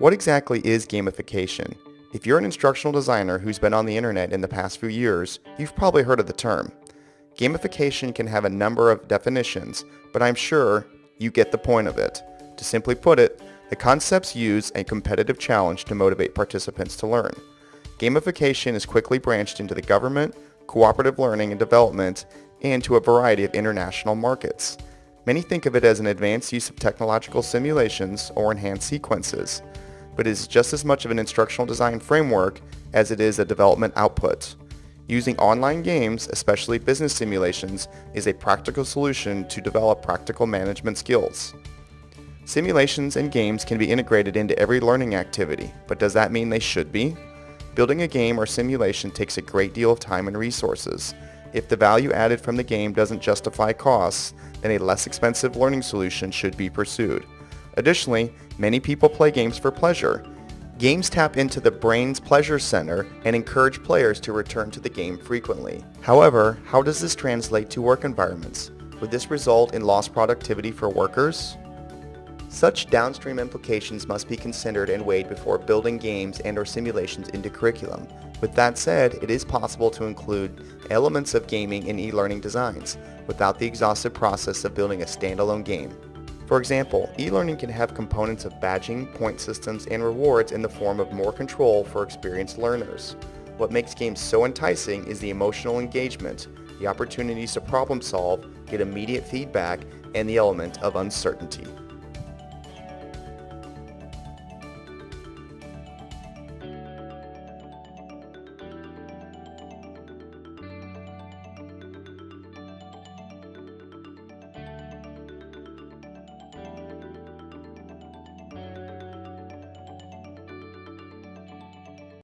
What exactly is gamification? If you're an instructional designer who's been on the internet in the past few years, you've probably heard of the term. Gamification can have a number of definitions, but I'm sure you get the point of it. To simply put it, the concepts use a competitive challenge to motivate participants to learn. Gamification is quickly branched into the government, cooperative learning and development, and to a variety of international markets. Many think of it as an advanced use of technological simulations or enhanced sequences but it is just as much of an instructional design framework as it is a development output. Using online games, especially business simulations, is a practical solution to develop practical management skills. Simulations and games can be integrated into every learning activity, but does that mean they should be? Building a game or simulation takes a great deal of time and resources. If the value added from the game doesn't justify costs, then a less expensive learning solution should be pursued. Additionally, many people play games for pleasure. Games tap into the brain's pleasure center and encourage players to return to the game frequently. However, how does this translate to work environments? Would this result in lost productivity for workers? Such downstream implications must be considered and weighed before building games and or simulations into curriculum. With that said, it is possible to include elements of gaming in e-learning designs without the exhaustive process of building a standalone game. For example, e-learning can have components of badging, point systems, and rewards in the form of more control for experienced learners. What makes games so enticing is the emotional engagement, the opportunities to problem solve, get immediate feedback, and the element of uncertainty.